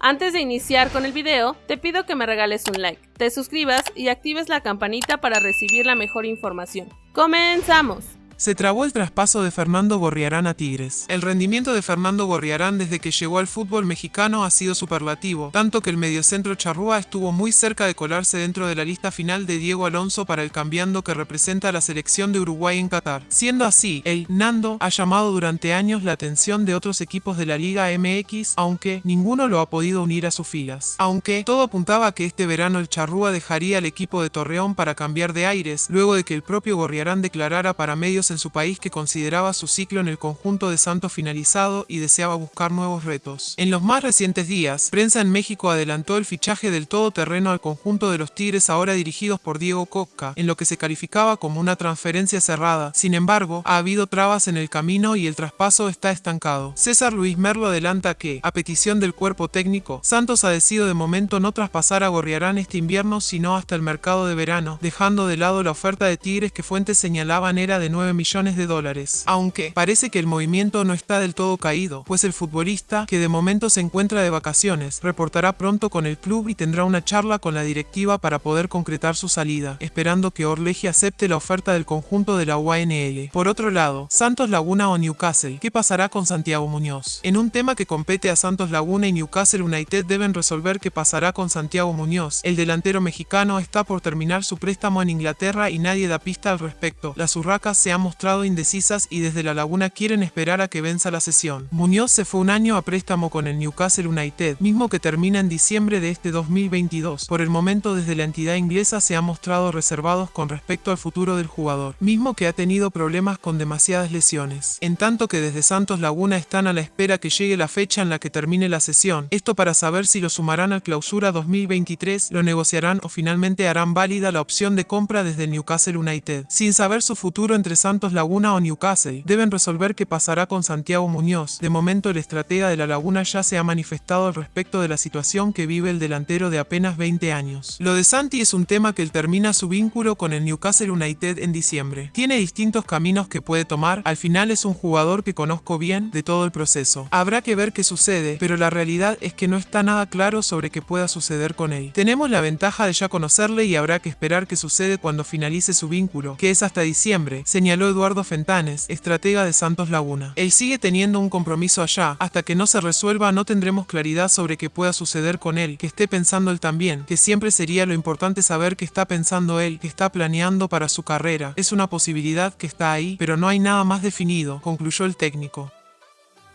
Antes de iniciar con el video, te pido que me regales un like, te suscribas y actives la campanita para recibir la mejor información. ¡Comenzamos! Se trabó el traspaso de Fernando Gorriarán a Tigres. El rendimiento de Fernando Gorriarán desde que llegó al fútbol mexicano ha sido superlativo, tanto que el mediocentro charrúa estuvo muy cerca de colarse dentro de la lista final de Diego Alonso para el cambiando que representa a la selección de Uruguay en Qatar. Siendo así, el Nando ha llamado durante años la atención de otros equipos de la Liga MX, aunque ninguno lo ha podido unir a sus filas. Aunque todo apuntaba a que este verano el charrúa dejaría al equipo de Torreón para cambiar de aires, luego de que el propio Gorriarán declarara para medios en su país que consideraba su ciclo en el conjunto de Santos finalizado y deseaba buscar nuevos retos. En los más recientes días, prensa en México adelantó el fichaje del todoterreno al conjunto de los Tigres ahora dirigidos por Diego Coca, en lo que se calificaba como una transferencia cerrada. Sin embargo, ha habido trabas en el camino y el traspaso está estancado. César Luis Merlo adelanta que, a petición del cuerpo técnico, Santos ha decidido de momento no traspasar a Gorriarán este invierno sino hasta el mercado de verano, dejando de lado la oferta de Tigres que fuentes señalaban era de 9 millones de dólares. Aunque parece que el movimiento no está del todo caído, pues el futbolista, que de momento se encuentra de vacaciones, reportará pronto con el club y tendrá una charla con la directiva para poder concretar su salida, esperando que Orleji acepte la oferta del conjunto de la UANL. Por otro lado, Santos Laguna o Newcastle, ¿qué pasará con Santiago Muñoz? En un tema que compete a Santos Laguna y Newcastle United deben resolver qué pasará con Santiago Muñoz. El delantero mexicano está por terminar su préstamo en Inglaterra y nadie da pista al respecto. Las urracas se han mostrado indecisas y desde la laguna quieren esperar a que venza la sesión. Muñoz se fue un año a préstamo con el Newcastle United, mismo que termina en diciembre de este 2022. Por el momento desde la entidad inglesa se ha mostrado reservados con respecto al futuro del jugador, mismo que ha tenido problemas con demasiadas lesiones. En tanto que desde Santos Laguna están a la espera que llegue la fecha en la que termine la sesión, esto para saber si lo sumarán al clausura 2023, lo negociarán o finalmente harán válida la opción de compra desde el Newcastle United. Sin saber su futuro entre Santos Laguna o Newcastle deben resolver qué pasará con Santiago Muñoz. De momento el estratega de la Laguna ya se ha manifestado al respecto de la situación que vive el delantero de apenas 20 años. Lo de Santi es un tema que él termina su vínculo con el Newcastle United en diciembre. Tiene distintos caminos que puede tomar, al final es un jugador que conozco bien de todo el proceso. Habrá que ver qué sucede, pero la realidad es que no está nada claro sobre qué pueda suceder con él. Tenemos la ventaja de ya conocerle y habrá que esperar qué sucede cuando finalice su vínculo, que es hasta diciembre, señaló Eduardo Fentanes, estratega de Santos Laguna. Él sigue teniendo un compromiso allá, hasta que no se resuelva no tendremos claridad sobre qué pueda suceder con él, que esté pensando él también, que siempre sería lo importante saber qué está pensando él, que está planeando para su carrera. Es una posibilidad que está ahí, pero no hay nada más definido, concluyó el técnico.